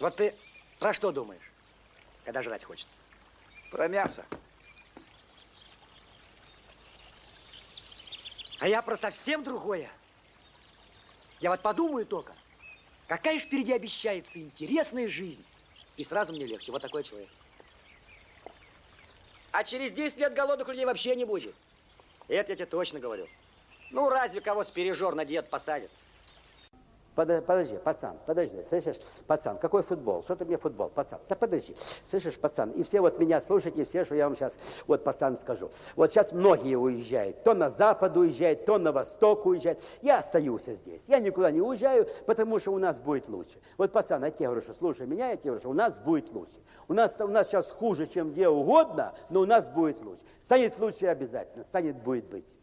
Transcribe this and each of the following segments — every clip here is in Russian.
Вот ты про что думаешь, когда жрать хочется? Про мясо. А я про совсем другое. Я вот подумаю только, какая ж впереди обещается интересная жизнь. И сразу мне легче. Вот такой человек. А через 10 лет голодных людей вообще не будет. Это я тебе точно говорю. Ну, разве кого с пережор на диет посадят? Подожди, пацан, подожди, слышишь, пацан, какой футбол? Что ты мне футбол, пацан? Да подожди, слышишь, пацан, и все вот меня слушайте, все, что я вам сейчас, вот, пацан, скажу. Вот сейчас многие уезжают, то на запад уезжают, то на восток уезжают. Я остаюсь здесь, я никуда не уезжаю, потому что у нас будет лучше. Вот, пацан, я тебе говорю, что слушай меня, я тебе говорю, что у нас будет лучше. У нас, у нас сейчас хуже, чем где угодно, но у нас будет лучше. Станет лучше обязательно, станет будет быть.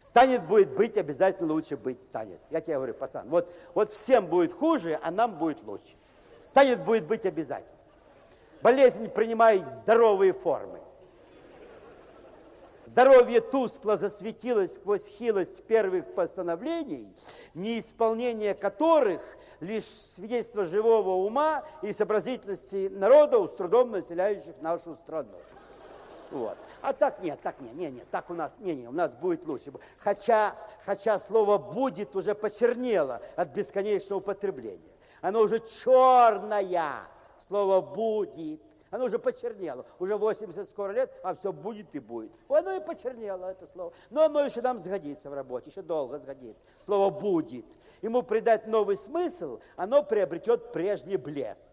Станет, будет быть, обязательно лучше быть станет. Я тебе говорю, пацан, вот, вот всем будет хуже, а нам будет лучше. Станет, будет быть обязательно. Болезнь принимает здоровые формы. Здоровье тускло засветилось сквозь хилость первых постановлений, неисполнение которых лишь свидетельство живого ума и сообразительности народа, с трудом населяющих нашу страну. Вот. А так нет, так нет, нет, нет, так у нас, не, не, у нас будет лучше. Хотя, хотя слово «будет» уже почернело от бесконечного употребления. Оно уже черное, слово «будет». Оно уже почернело. Уже 80 скоро лет, а все будет и будет. Оно и почернело, это слово. Но оно еще нам сгодится в работе, еще долго сгодится. Слово «будет». Ему придать новый смысл, оно приобретет прежний блеск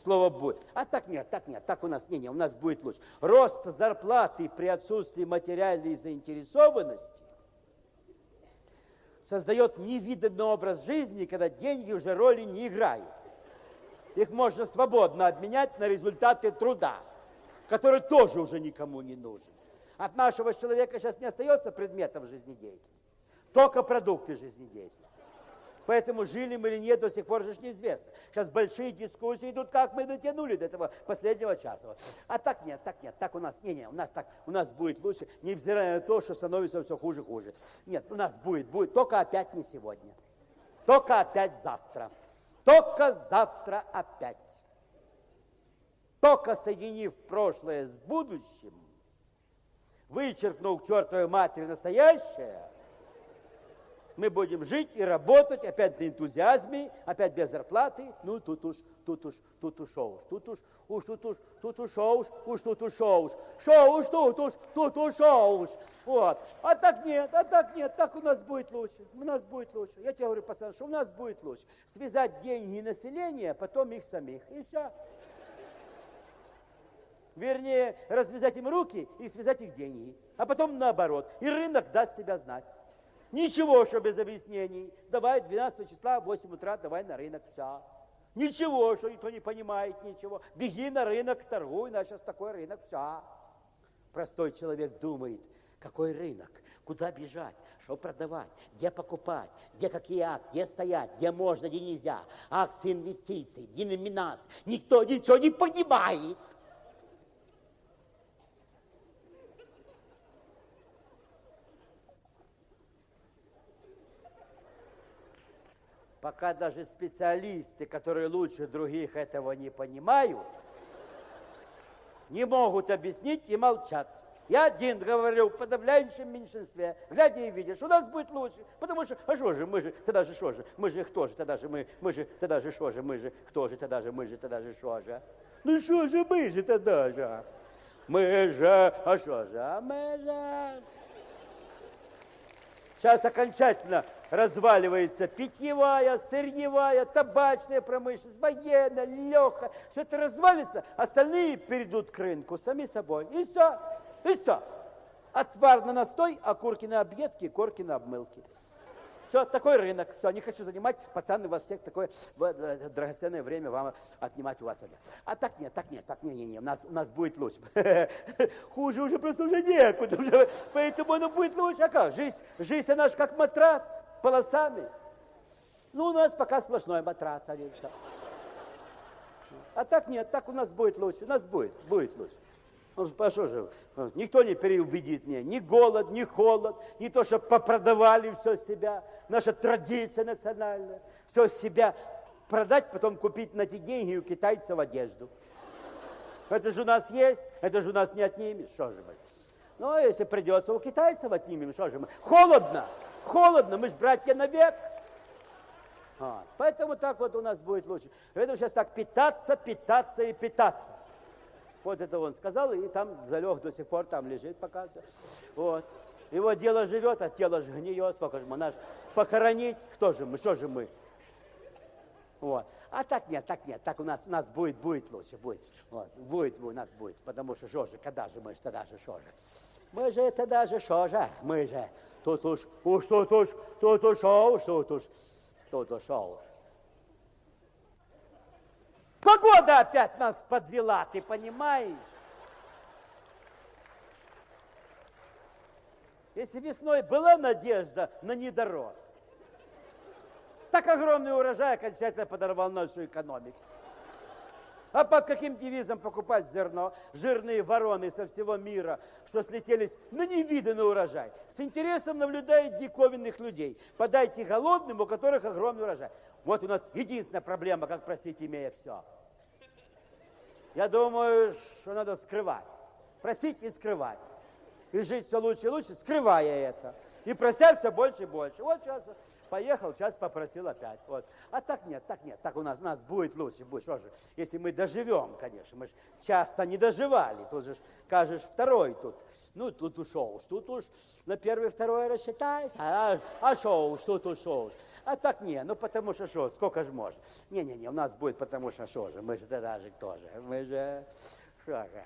слово будет. А так нет, так нет, так у нас не, не, у нас будет лучше. Рост зарплаты при отсутствии материальной заинтересованности создает невиданный образ жизни, когда деньги уже роли не играют. Их можно свободно обменять на результаты труда, который тоже уже никому не нужен. От нашего человека сейчас не остается предметов жизнедеятельности, только продукты жизнедеятельности. Поэтому жили мы или нет, до сих пор же неизвестно. Сейчас большие дискуссии идут, как мы дотянули до этого последнего часа. А так нет, так нет, так у нас, не, не, у нас так, у нас будет лучше, невзирая на то, что становится все хуже, хуже. Нет, у нас будет, будет, только опять не сегодня. Только опять завтра. Только завтра опять. Только соединив прошлое с будущим, вычеркнув к чертовой матери настоящее, мы будем жить и работать, опять на энтузиазме, опять без зарплаты. Ну, тут уж, тут уж, тут уж, уж, тут уж, уж, тут уж, тут уж, шоу уж, тут уж, уж, шоу уж, тут уж, тут уж, шоу уж. Вот. А так нет, а так нет, так у нас будет лучше, у нас будет лучше. Я тебе говорю, пацан, что у нас будет лучше. Связать деньги и население, потом их самих, и все. Вернее, развязать им руки и связать их деньги. А потом наоборот. И рынок даст себя знать. Ничего, что без объяснений. Давай 12 числа в 8 утра, давай на рынок, все. Ничего, что никто не понимает ничего. Беги на рынок, торгуй, на сейчас такой рынок, все. Простой человек думает, какой рынок, куда бежать, что продавать, где покупать, где какие акции, где стоять, где можно, где нельзя, акции, инвестиции, деноминации. Никто ничего не понимает. Пока даже специалисты, которые лучше других этого не понимают, не могут объяснить и молчат. Я один говорю в подавляющем меньшинстве, глядя и видишь, у нас будет лучше. Потому что, а что же, мы же, тогда же что же, мы же кто же, тогда же мы, мы же, тогда же что же, мы же, кто же, тогда же, мы же, тогда же что же. Ну что же мы же тогда же? Мы же, а что же, а мы же. Сейчас окончательно разваливается питьевая, сырьевая, табачная промышленность, военная, легкая. Все это развалится, остальные перейдут к рынку сами собой. И все, и все. Отвар на настой, окурки на объедки, корки на обмылки. Все, такой рынок. Все, не хочу занимать, пацаны, у вас всех такое э, драгоценное время вам отнимать у вас. А так нет, так нет, так не, не, не, у нас, у нас будет лучше. Хуже уже просто уже некуда, уже, поэтому оно будет лучше. А как? Жизнь, жизнь она же как матрац, полосами. Ну, у нас пока сплошной матрац. Один, все. А так нет, так у нас будет лучше, у нас будет, будет лучше. Ну, а что же, никто не переубедит меня, ни голод, ни холод, ни то, что попродавали все себя, наша традиция национальная, все себя продать, потом купить на эти деньги у китайцев одежду. Это же у нас есть, это же у нас не отнимешь, что же мы. Ну, а если придется, у китайцев отнимем, что же мы. Холодно, холодно, мы же братья навек. Вот. Поэтому так вот у нас будет лучше. Поэтому сейчас так питаться, питаться и питаться. Вот это он сказал, и там залег до сих пор, там лежит пока все. Вот. Его дело живет, а тело же гниет. Сколько же мы наш похоронить? Кто же мы? Что же мы? Вот. А так нет, так нет, так у нас, у нас будет, будет лучше, будет. Вот. Будет у нас будет, потому что что же, когда же мы, тогда же что же. Мы же тогда же что же, мы же тут уж, уж тут уж, тут уж, уж тут уж, тут уж. Погода опять нас подвела, ты понимаешь? Если весной была надежда на недород, так огромный урожай окончательно подорвал нашу экономику. А под каким девизом покупать зерно? Жирные вороны со всего мира, что слетелись на невиданный урожай. С интересом наблюдают диковинных людей. Подайте голодным, у которых огромный урожай. Вот у нас единственная проблема, как просить, имея все. Я думаю, что надо скрывать. Просить и скрывать. И жить все лучше и лучше, скрывая это. И прося все больше и больше. Вот сейчас поехал, сейчас попросил опять. Вот. А так нет, так нет, так у нас, у нас будет лучше, будет. Что же, если мы доживем, конечно, мы же часто не доживали. Тут же кажешь, второй тут. Ну, тут ушел, тут уж на первый, второй рассчитайся. А, а шо уж, тут ушел. А так не, ну потому что что, сколько же можно. Не-не-не, у нас будет потому что что же, мы же тогда же тоже, мы же, что же.